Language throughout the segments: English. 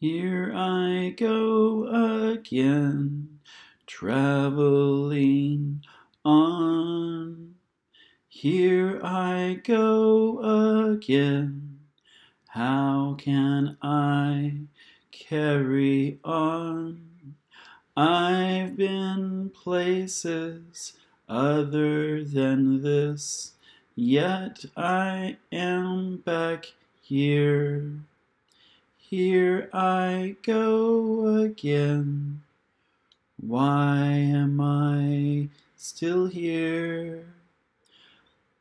Here I go again, traveling on. Here I go again. How can I carry on? I've been places other than this, yet I am back here. Here I go again. Why am I still here?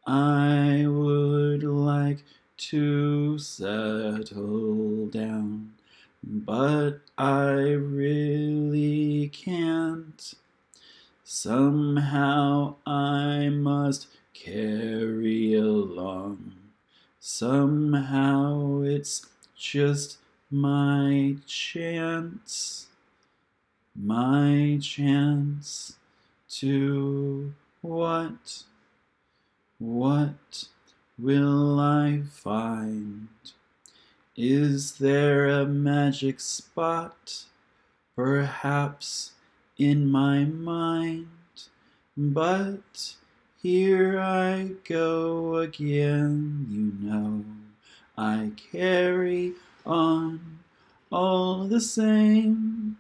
I would like to settle down, but I really can't. Somehow I must carry along. Somehow it's just my chance, my chance to what, what will I find? Is there a magic spot, perhaps in my mind? But here I go again, you know, I carry on all the same.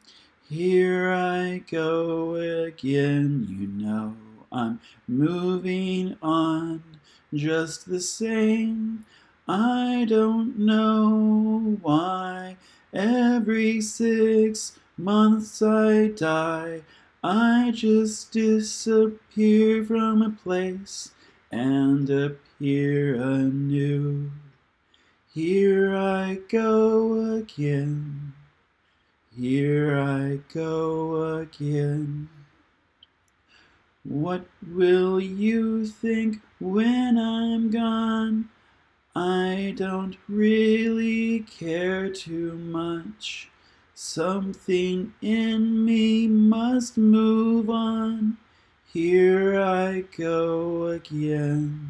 Here I go again, you know I'm moving on just the same. I don't know why every six months I die. I just disappear from a place and appear anew. Here I go again. Here I go again. What will you think when I'm gone? I don't really care too much. Something in me must move on. Here I go again.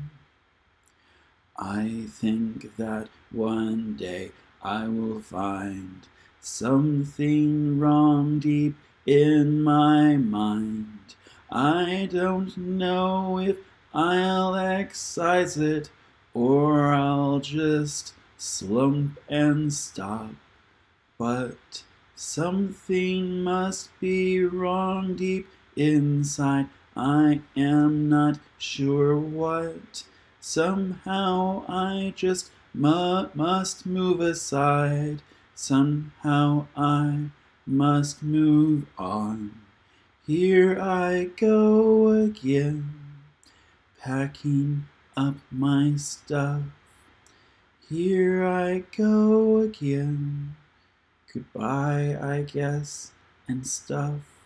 I think that one day I will find something wrong deep in my mind. I don't know if I'll excise it or I'll just slump and stop. But something must be wrong deep inside. I am not sure what. Somehow I just mu must move aside. Somehow I must move on. Here I go again, packing up my stuff. Here I go again, goodbye, I guess, and stuff.